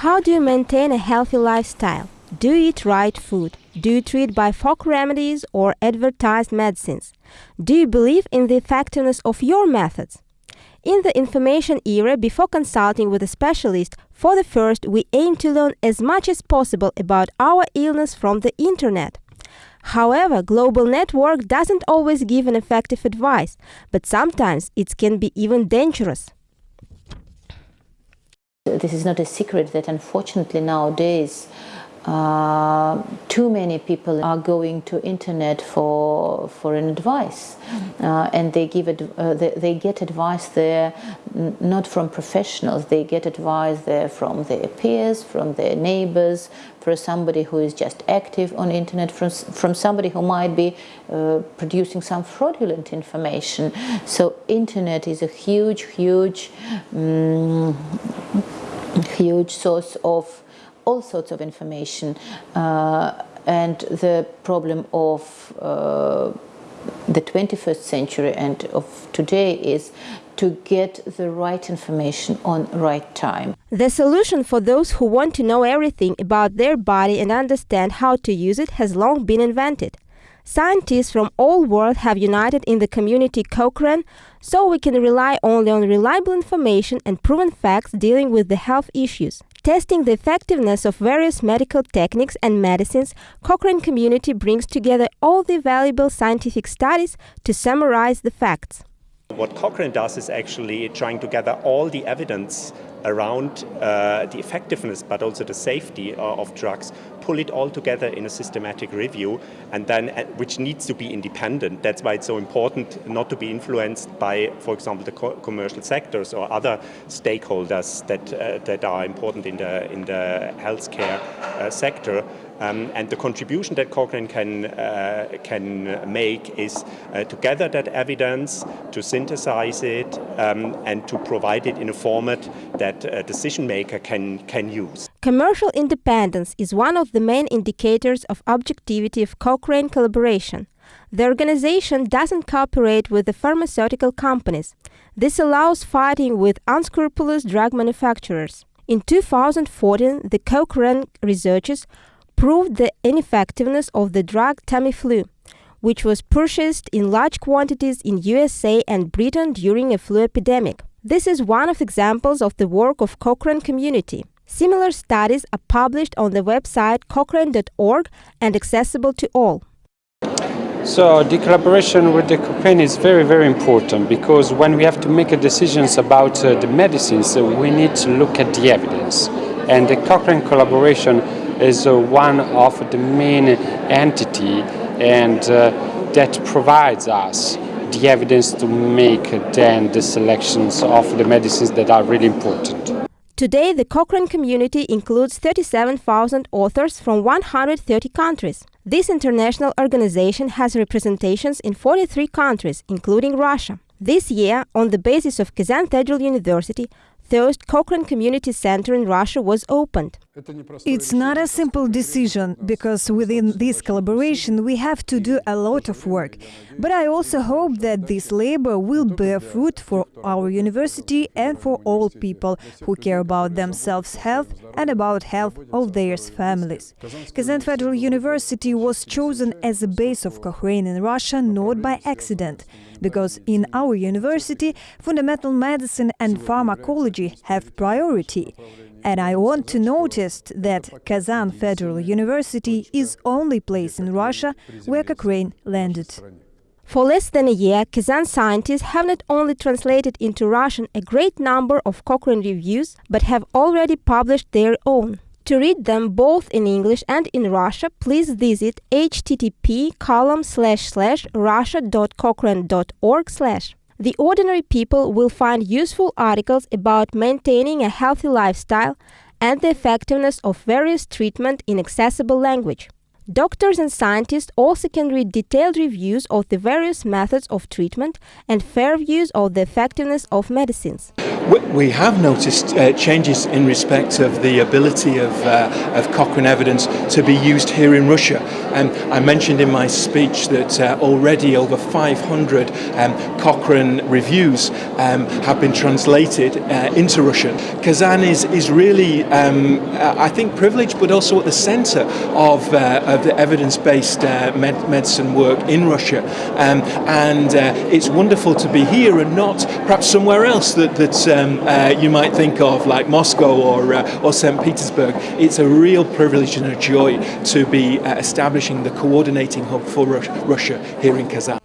How do you maintain a healthy lifestyle? Do you eat right food? Do you treat by folk remedies or advertised medicines? Do you believe in the effectiveness of your methods? In the information era, before consulting with a specialist, for the first, we aim to learn as much as possible about our illness from the internet. However, global network doesn't always give an effective advice, but sometimes it can be even dangerous. This is not a secret that unfortunately nowadays uh, too many people are going to internet for for an advice. Uh, and they give it uh, they, they, get advice there not from professionals. They get advice there from their peers from their neighbors for somebody who is just active on internet from, from somebody who might be uh, producing some fraudulent information. So internet is a huge huge um, huge source of all sorts of information uh, and the problem of uh, the 21st century and of today is to get the right information on right time. The solution for those who want to know everything about their body and understand how to use it has long been invented. Scientists from all world have united in the community Cochrane, so we can rely only on reliable information and proven facts dealing with the health issues. Testing the effectiveness of various medical techniques and medicines, Cochrane Community brings together all the valuable scientific studies to summarize the facts. What Cochrane does is actually trying to gather all the evidence around uh, the effectiveness but also the safety uh, of drugs, pull it all together in a systematic review and then uh, which needs to be independent. That's why it's so important not to be influenced by, for example, the co commercial sectors or other stakeholders that, uh, that are important in the, in the healthcare uh, sector. Um, and the contribution that Cochrane can, uh, can make is uh, to gather that evidence, to synthesize it, um, and to provide it in a format that a decision maker can, can use. Commercial independence is one of the main indicators of objectivity of Cochrane collaboration. The organization doesn't cooperate with the pharmaceutical companies. This allows fighting with unscrupulous drug manufacturers. In 2014, the Cochrane researchers proved the ineffectiveness of the drug Tamiflu, which was purchased in large quantities in USA and Britain during a flu epidemic. This is one of examples of the work of Cochrane community. Similar studies are published on the website cochrane.org and accessible to all. So the collaboration with the Cochrane is very, very important because when we have to make decisions about uh, the medicines, we need to look at the evidence. And the Cochrane collaboration is one of the main entity and uh, that provides us the evidence to make then the selections of the medicines that are really important. Today, the Cochrane community includes 37,000 authors from 130 countries. This international organization has representations in 43 countries, including Russia. This year, on the basis of Kazan Federal University, third Cochrane Community Center in Russia was opened. It's not a simple decision, because within this collaboration we have to do a lot of work. But I also hope that this labor will bear fruit for our university and for all people who care about themselves' health and about health of their families. Kazan Federal University was chosen as a base of Cochrane in Russia not by accident, because in our university fundamental medicine and pharmacology have priority. And I want to notice that Kazan Federal University is only place in Russia where Cochrane landed. For less than a year, Kazan scientists have not only translated into Russian a great number of Cochrane reviews, but have already published their own. To read them both in English and in Russia, please visit http column slash slash russia.cochrane.org slash. The ordinary people will find useful articles about maintaining a healthy lifestyle and the effectiveness of various treatment in accessible language. Doctors and scientists also can read detailed reviews of the various methods of treatment and fair views of the effectiveness of medicines. We have noticed uh, changes in respect of the ability of, uh, of Cochrane evidence to be used here in Russia. Um, I mentioned in my speech that uh, already over 500 um, Cochrane reviews um, have been translated uh, into Russian. Kazan is, is really, um, I think, privileged, but also at the center of, uh, of the evidence-based uh, med medicine work in Russia. Um, and it's wonderful to be here and not perhaps somewhere else that, that um, uh, you might think of, like Moscow or, uh, or St. Petersburg. It's a real privilege and a joy to be uh, establishing the coordinating hub for Russia here in Kazan.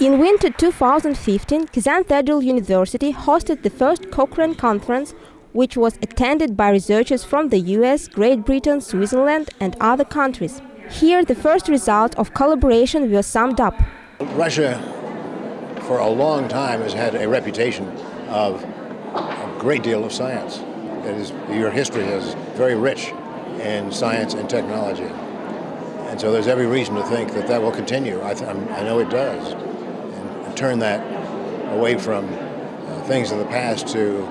In winter 2015, Kazan Federal University hosted the first Cochrane conference, which was attended by researchers from the US, Great Britain, Switzerland, and other countries. Here, the first result of collaboration was summed up. Russia, for a long time, has had a reputation of a great deal of science. Your history is very rich in science and technology. And so there's every reason to think that that will continue. I, I know it does. And, and turn that away from uh, things of the past to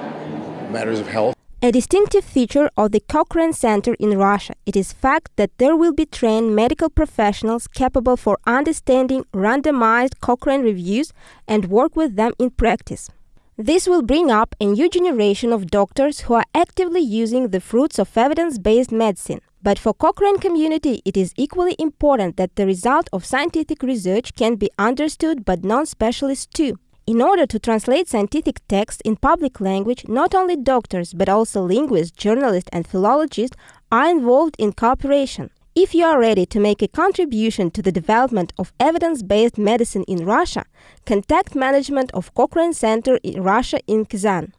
matters of health. A distinctive feature of the Cochrane Center in Russia it is fact that there will be trained medical professionals capable for understanding randomized Cochrane reviews and work with them in practice. This will bring up a new generation of doctors who are actively using the fruits of evidence-based medicine. But for Cochrane community, it is equally important that the result of scientific research can be understood by non-specialists too. In order to translate scientific texts in public language, not only doctors but also linguists, journalists and philologists are involved in cooperation. If you are ready to make a contribution to the development of evidence-based medicine in Russia, contact management of Cochrane Center in Russia in Kazan.